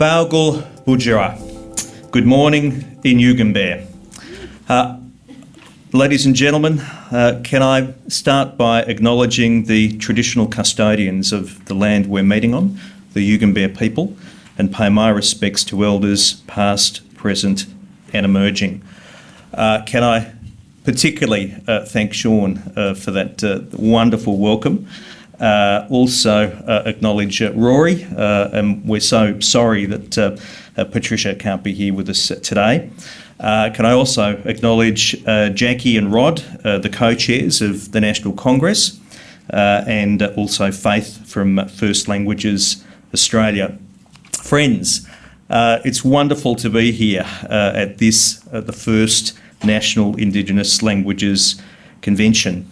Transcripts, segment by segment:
Baugul Bujara. Good morning in Yugambeh. Uh, ladies and gentlemen, uh, can I start by acknowledging the traditional custodians of the land we're meeting on, the Yugambeh people, and pay my respects to elders past, present and emerging. Uh, can I particularly uh, thank Sean uh, for that uh, wonderful welcome. Uh, also uh, acknowledge uh, Rory, uh, and we're so sorry that uh, Patricia can't be here with us today. can I also acknowledge Jackie and Rod, the co-chairs of the National Congress, and also Faith from First Languages Australia. Friends, it's wonderful to be here at this, the first National Indigenous Languages Convention.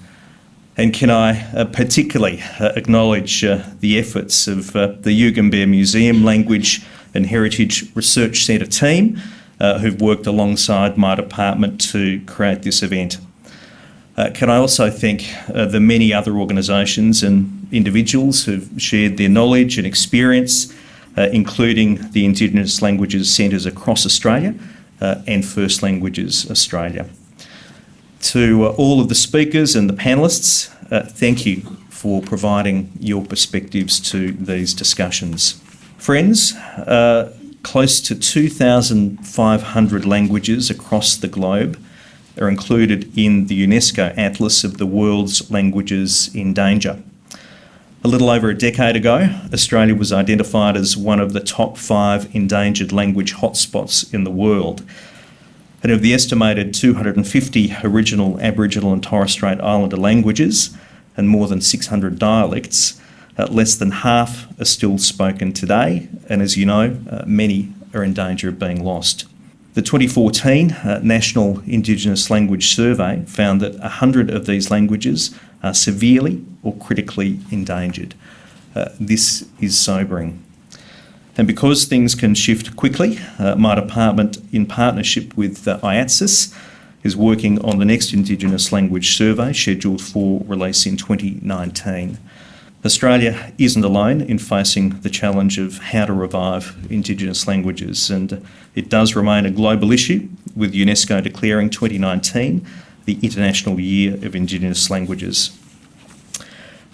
And can I uh, particularly uh, acknowledge uh, the efforts of uh, the Yugambeh Museum Language and Heritage Research Centre team uh, who've worked alongside my department to create this event. Uh, can I also thank the many other organisations and individuals who've shared their knowledge and experience, including the Indigenous Languages Centres across Australia, and First Languages Australia. To uh, all of the speakers and the panellists, uh, thank you for providing your perspectives to these discussions. Friends, uh, close to 2,500 languages across the globe are included in the UNESCO Atlas of the World's Languages in Danger. A little over a decade ago, Australia was identified as one of the top five endangered language hotspots in the world. And of the estimated 250 original Aboriginal and Torres Strait Islander languages and more than 600 dialects, uh, less than half are still spoken today, and as you know, uh, many are in danger of being lost. The 2014 uh, National Indigenous Language Survey found that 100 of these languages are severely or critically endangered. Uh, this is sobering. And because things can shift quickly, uh, my department, in partnership with uh, IATSIS, is working on the next Indigenous language survey scheduled for release in 2019. Australia isn't alone in facing the challenge of how to revive Indigenous languages, and it does remain a global issue, with UNESCO declaring 2019 the International Year of Indigenous Languages.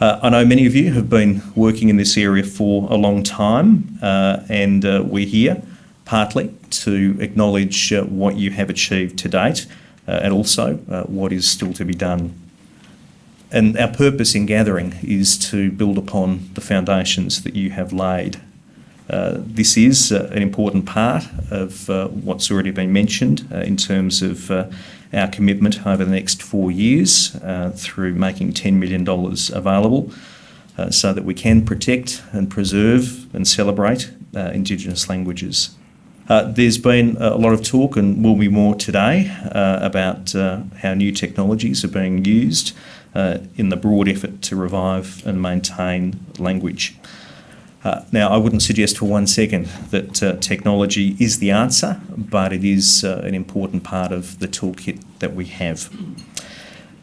Uh, I know many of you have been working in this area for a long time, uh, and uh, we're here partly to acknowledge uh, what you have achieved to date uh, and also uh, what is still to be done. And our purpose in gathering is to build upon the foundations that you have laid. This is an important part of what's already been mentioned in terms of our commitment over the next four years uh, through making $10 million available uh, so that we can protect and preserve and celebrate uh, Indigenous languages. Uh, there's been a lot of talk and will be more today uh, about uh, how new technologies are being used in the broad effort to revive and maintain language. Uh, now, I wouldn't suggest for one second that uh, technology is the answer, but it is uh, an important part of the toolkit that we have.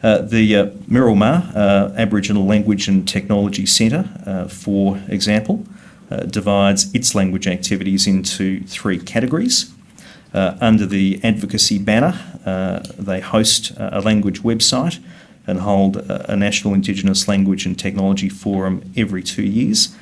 Uh, the uh, Miromaa uh, Aboriginal Language and Technology Centre, for example, divides its language activities into three categories. under the advocacy banner, they host a language website and hold a National Indigenous Language and Technology Forum every two years.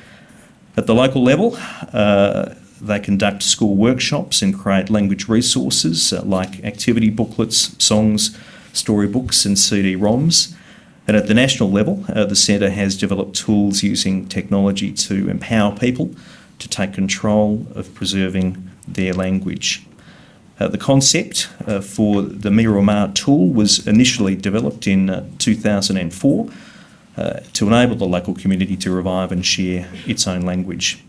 At the local level, uh, they conduct school workshops and create language resources uh, like activity booklets, songs, storybooks and CD-ROMs. And at the national level, uh, the Centre has developed tools using technology to empower people to take control of preserving their language. Uh, the concept uh, for the Miromaa tool was initially developed in uh, 2004 uh, to enable the local community to revive and share its own language.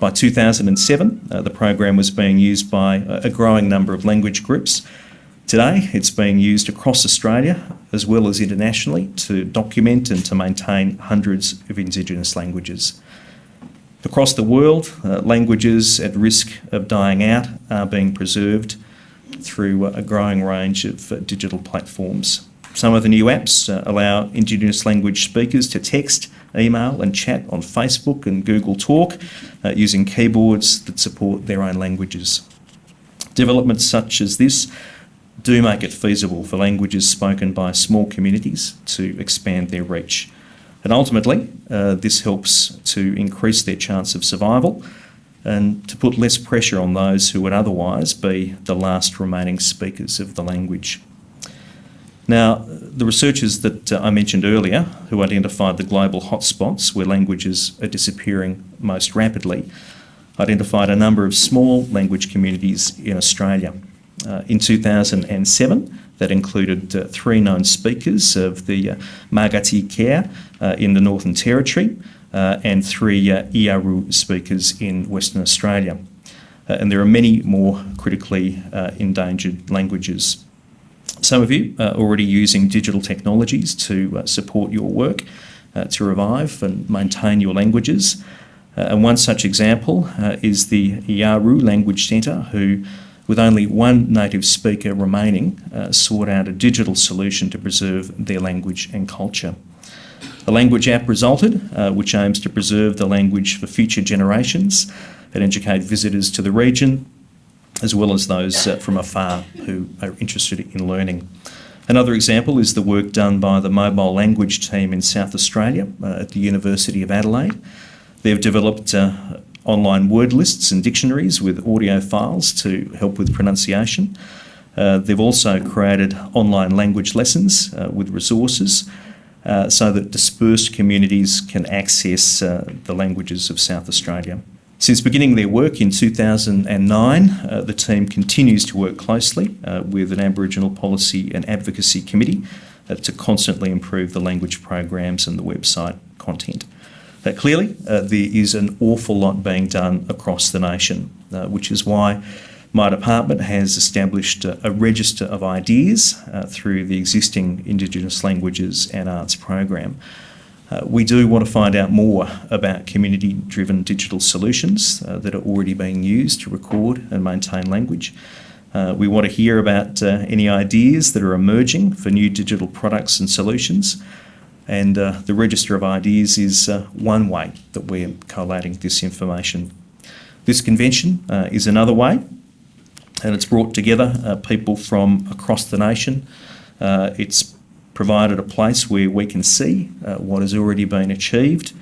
By 2007, uh, the program was being used by a growing number of language groups. Today, it's being used across Australia as well as internationally to document and to maintain hundreds of Indigenous languages. Across the world, uh, languages at risk of dying out are being preserved through a growing range of uh, digital platforms. Some of the new apps uh, allow Indigenous language speakers to text, email and chat on Facebook and Google Talk uh, using keyboards that support their own languages. Developments such as this do make it feasible for languages spoken by small communities to expand their reach. And ultimately, uh, this helps to increase their chance of survival and to put less pressure on those who would otherwise be the last remaining speakers of the language. Now, the researchers that uh, I mentioned earlier, who identified the global hotspots where languages are disappearing most rapidly, identified a number of small language communities in Australia. Uh, in 2007, that included uh, three known speakers of the uh, Magati Ke uh, in the Northern Territory uh, and three uh, Yawuru speakers in Western Australia. and there are many more critically endangered languages. Some of you are already using digital technologies to support your work to revive and maintain your languages. and one such example is the Yawuru Language Centre, who with only one native speaker remaining, uh, sought out a digital solution to preserve their language and culture. A language app resulted, uh, which aims to preserve the language for future generations and educate visitors to the region, as well as those uh, from afar who are interested in learning. Another example is the work done by the mobile language team in South Australia uh, at the University of Adelaide. They've developed uh, online word lists and dictionaries with audio files to help with pronunciation. Uh, they've also created online language lessons uh, with resources uh, so that dispersed communities can access the languages of South Australia. Since beginning their work in 2009, uh, the team continues to work closely uh, with an Aboriginal Policy and Advocacy Committee to constantly improve the language programs and the website content. But clearly, uh, there is an awful lot being done across the nation, uh, which is why my department has established a, a register of ideas uh, through the existing Indigenous Languages and Arts program. Uh, we do want to find out more about community-driven digital solutions uh, that are already being used to record and maintain language. Uh, we want to hear about any ideas that are emerging for new digital products and solutions and uh, the Register of Ideas is uh, one way that we're collating this information. This convention uh, is another way, and it's brought together uh, people from across the nation. Uh, it's provided a place where we can see uh, what has already been achieved.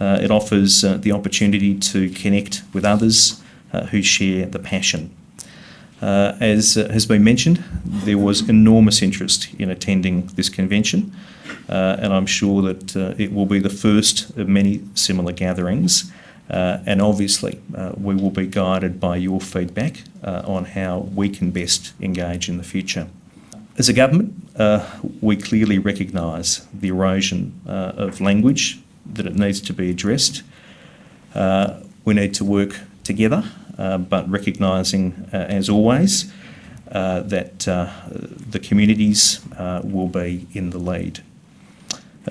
it offers the opportunity to connect with others who share the passion. Uh, as uh, has been mentioned, there was enormous interest in attending this convention, uh, and I'm sure that uh, it will be the first of many similar gatherings. Uh, and obviously, uh, we will be guided by your feedback on how we can best engage in the future. As a government, we clearly recognise the erosion of language, that it needs to be addressed. we need to work together uh, but recognising, uh, as always, uh, that the communities will be in the lead.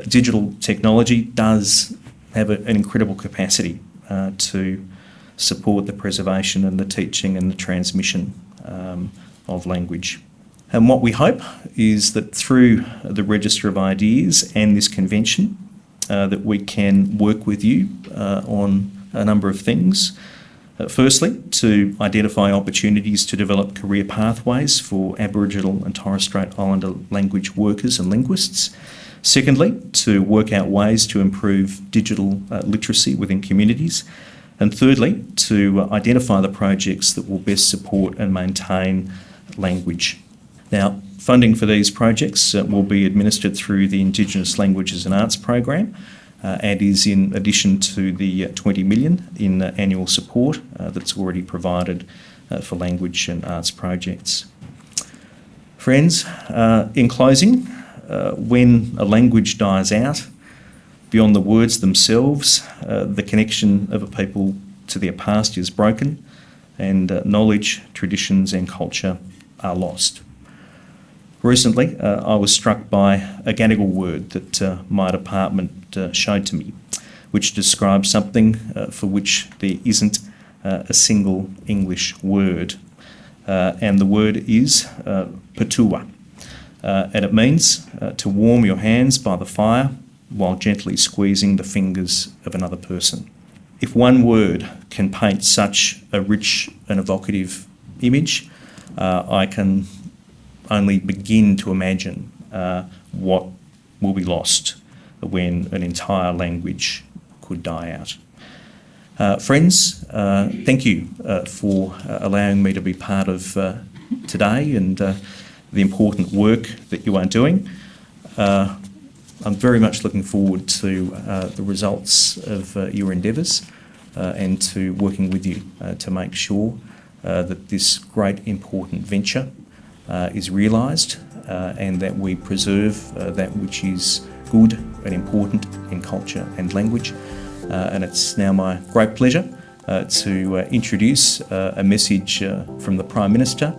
digital technology does have a, an incredible capacity to support the preservation and the teaching and the transmission um, of language. And what we hope is that through the Register of Ideas and this convention, uh, that we can work with you uh, on a number of things. Uh, firstly, to identify opportunities to develop career pathways for Aboriginal and Torres Strait Islander language workers and linguists. Secondly, to work out ways to improve digital uh, literacy within communities. And thirdly, to uh, identify the projects that will best support and maintain language. Now, funding for these projects uh, will be administered through the Indigenous Languages and Arts program, uh, and is in addition to the uh, 20 million in uh, annual support that's already provided for language and arts projects. Friends, in closing, when a language dies out, beyond the words themselves, the connection of a people to their past is broken and knowledge, traditions and culture are lost. Recently, uh, I was struck by a Gadigal word that uh, my department uh, showed to me, which describes something uh, for which there isn't uh, a single English word. Uh, and the word is patua. and it means to warm your hands by the fire while gently squeezing the fingers of another person. If one word can paint such a rich and evocative image, I can only begin to imagine uh, what will be lost when an entire language could die out. Uh, friends, uh, thank you uh, for uh, allowing me to be part of uh, today and the important work that you are doing. I'm very much looking forward to the results of your endeavours and to working with you to make sure that this great important venture uh, is realised uh, and that we preserve uh, that which is good and important in culture and language. Uh, and it's now my great pleasure uh, to uh, introduce a message from the Prime Minister